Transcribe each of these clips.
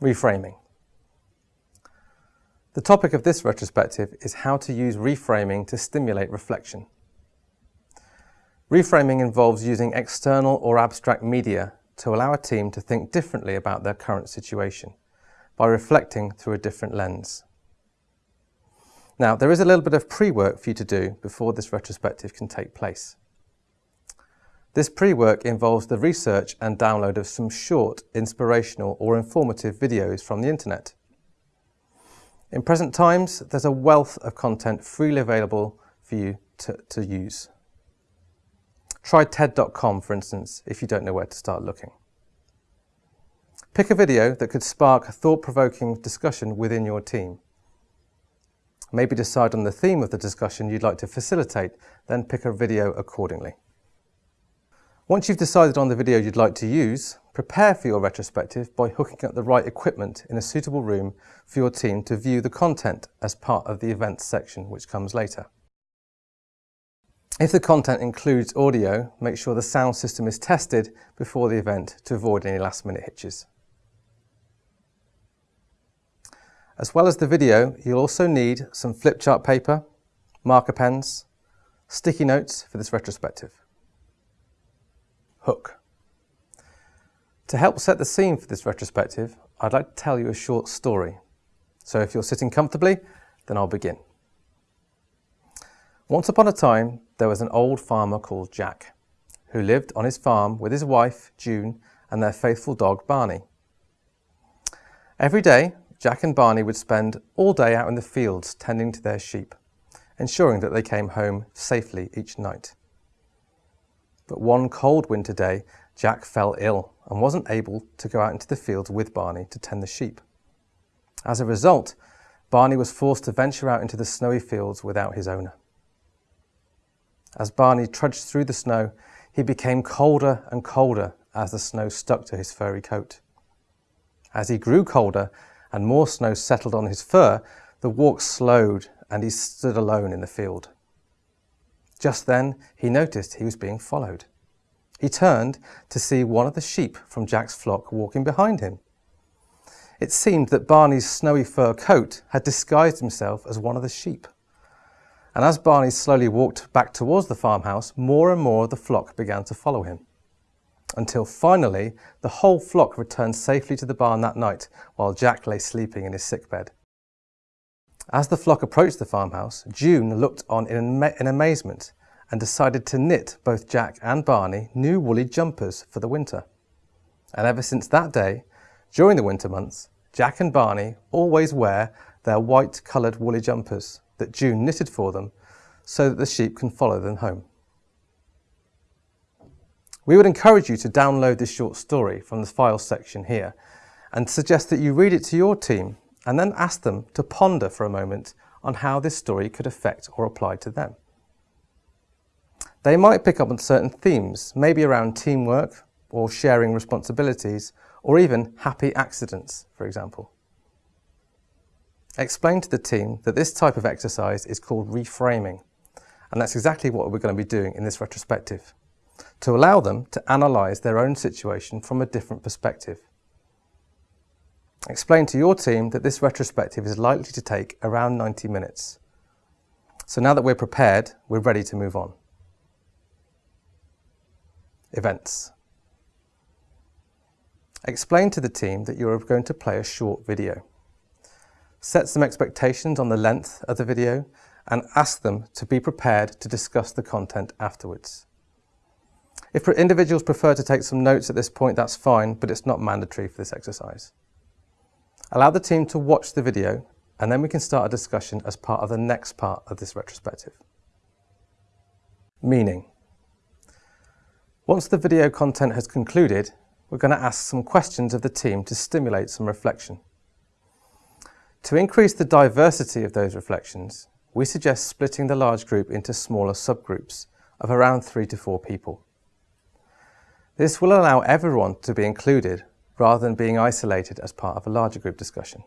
Reframing. The topic of this retrospective is how to use reframing to stimulate reflection. Reframing involves using external or abstract media to allow a team to think differently about their current situation by reflecting through a different lens. Now, there is a little bit of pre-work for you to do before this retrospective can take place. This pre-work involves the research and download of some short, inspirational or informative videos from the internet. In present times, there's a wealth of content freely available for you to, to use. Try TED.com, for instance, if you don't know where to start looking. Pick a video that could spark a thought-provoking discussion within your team. Maybe decide on the theme of the discussion you'd like to facilitate, then pick a video accordingly. Once you've decided on the video you'd like to use, prepare for your retrospective by hooking up the right equipment in a suitable room for your team to view the content as part of the events section, which comes later. If the content includes audio, make sure the sound system is tested before the event to avoid any last minute hitches. As well as the video, you'll also need some flip chart paper, marker pens, sticky notes for this retrospective. Hook. To help set the scene for this retrospective, I'd like to tell you a short story. So if you're sitting comfortably, then I'll begin. Once upon a time, there was an old farmer called Jack, who lived on his farm with his wife, June, and their faithful dog, Barney. Every day, Jack and Barney would spend all day out in the fields tending to their sheep, ensuring that they came home safely each night. But one cold winter day, Jack fell ill and wasn't able to go out into the fields with Barney to tend the sheep. As a result, Barney was forced to venture out into the snowy fields without his owner. As Barney trudged through the snow, he became colder and colder as the snow stuck to his furry coat. As he grew colder, and more snow settled on his fur, the walk slowed and he stood alone in the field. Just then, he noticed he was being followed. He turned to see one of the sheep from Jack's flock walking behind him. It seemed that Barney's snowy fur coat had disguised himself as one of the sheep. And as Barney slowly walked back towards the farmhouse, more and more of the flock began to follow him until finally the whole flock returned safely to the barn that night while Jack lay sleeping in his sickbed. As the flock approached the farmhouse, June looked on in, in amazement and decided to knit both Jack and Barney new woolly jumpers for the winter. And ever since that day, during the winter months, Jack and Barney always wear their white coloured woolly jumpers that June knitted for them so that the sheep can follow them home. We would encourage you to download this short story from the files section here and suggest that you read it to your team and then ask them to ponder for a moment on how this story could affect or apply to them. They might pick up on certain themes, maybe around teamwork or sharing responsibilities or even happy accidents, for example. Explain to the team that this type of exercise is called reframing, and that's exactly what we're going to be doing in this retrospective to allow them to analyse their own situation from a different perspective. Explain to your team that this retrospective is likely to take around 90 minutes. So now that we're prepared, we're ready to move on. Events. Explain to the team that you're going to play a short video. Set some expectations on the length of the video and ask them to be prepared to discuss the content afterwards. If individuals prefer to take some notes at this point, that's fine, but it's not mandatory for this exercise. Allow the team to watch the video, and then we can start a discussion as part of the next part of this retrospective. Meaning. Once the video content has concluded, we're going to ask some questions of the team to stimulate some reflection. To increase the diversity of those reflections, we suggest splitting the large group into smaller subgroups of around three to four people. This will allow everyone to be included rather than being isolated as part of a larger group discussion.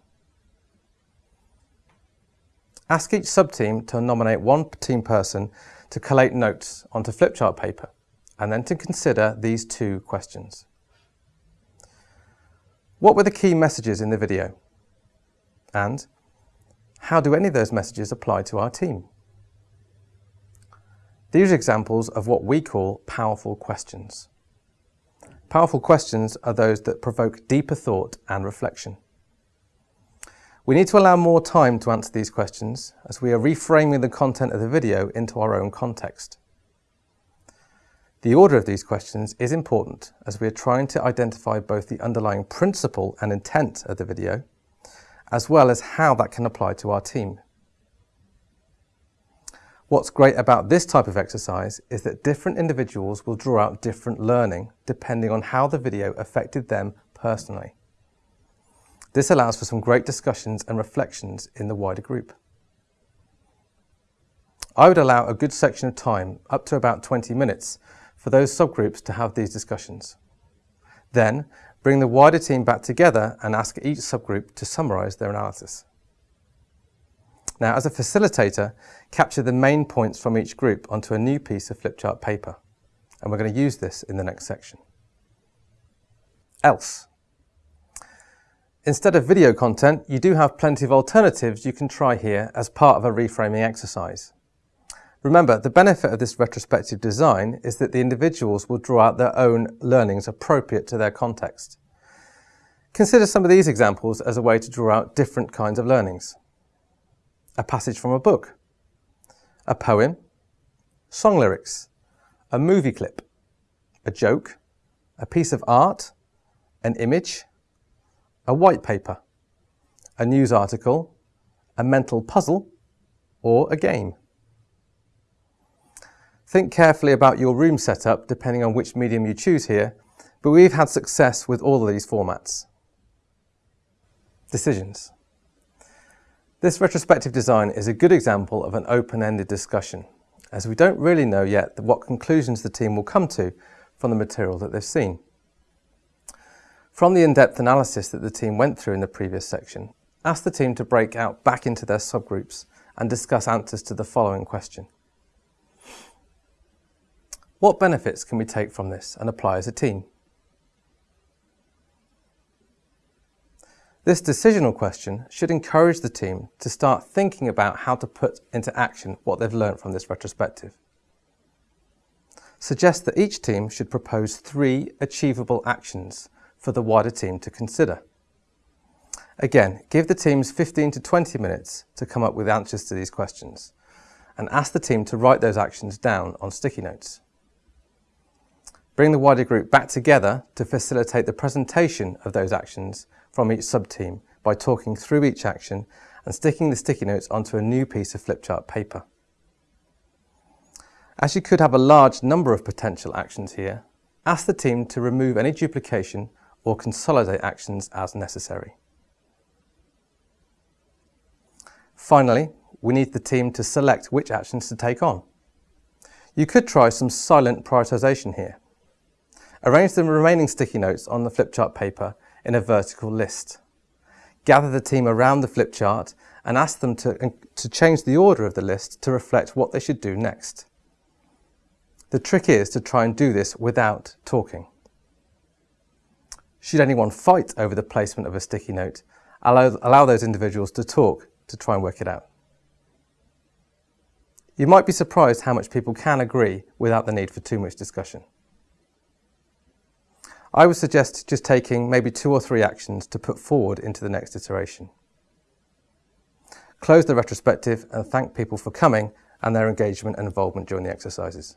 Ask each sub-team to nominate one team person to collate notes onto flipchart paper and then to consider these two questions. What were the key messages in the video? And how do any of those messages apply to our team? These are examples of what we call powerful questions. Powerful questions are those that provoke deeper thought and reflection. We need to allow more time to answer these questions as we are reframing the content of the video into our own context. The order of these questions is important as we are trying to identify both the underlying principle and intent of the video, as well as how that can apply to our team. What's great about this type of exercise is that different individuals will draw out different learning depending on how the video affected them personally. This allows for some great discussions and reflections in the wider group. I would allow a good section of time, up to about 20 minutes, for those subgroups to have these discussions. Then, bring the wider team back together and ask each subgroup to summarise their analysis. Now, as a facilitator, capture the main points from each group onto a new piece of flipchart paper. And we're going to use this in the next section. Else. Instead of video content, you do have plenty of alternatives you can try here as part of a reframing exercise. Remember, the benefit of this retrospective design is that the individuals will draw out their own learnings appropriate to their context. Consider some of these examples as a way to draw out different kinds of learnings. A passage from a book, a poem, song lyrics, a movie clip, a joke, a piece of art, an image, a white paper, a news article, a mental puzzle, or a game. Think carefully about your room setup depending on which medium you choose here, but we've had success with all of these formats. Decisions. This retrospective design is a good example of an open-ended discussion, as we don't really know yet what conclusions the team will come to from the material that they've seen. From the in-depth analysis that the team went through in the previous section, ask the team to break out back into their subgroups and discuss answers to the following question. What benefits can we take from this and apply as a team? This decisional question should encourage the team to start thinking about how to put into action what they've learned from this retrospective. Suggest that each team should propose three achievable actions for the wider team to consider. Again, give the teams 15 to 20 minutes to come up with answers to these questions and ask the team to write those actions down on sticky notes. Bring the wider group back together to facilitate the presentation of those actions from each sub-team by talking through each action and sticking the sticky notes onto a new piece of flipchart paper. As you could have a large number of potential actions here, ask the team to remove any duplication or consolidate actions as necessary. Finally, we need the team to select which actions to take on. You could try some silent prioritisation here. Arrange the remaining sticky notes on the flipchart paper in a vertical list. Gather the team around the flip chart and ask them to, to change the order of the list to reflect what they should do next. The trick is to try and do this without talking. Should anyone fight over the placement of a sticky note, allow, allow those individuals to talk to try and work it out. You might be surprised how much people can agree without the need for too much discussion. I would suggest just taking maybe two or three actions to put forward into the next iteration. Close the retrospective and thank people for coming and their engagement and involvement during the exercises.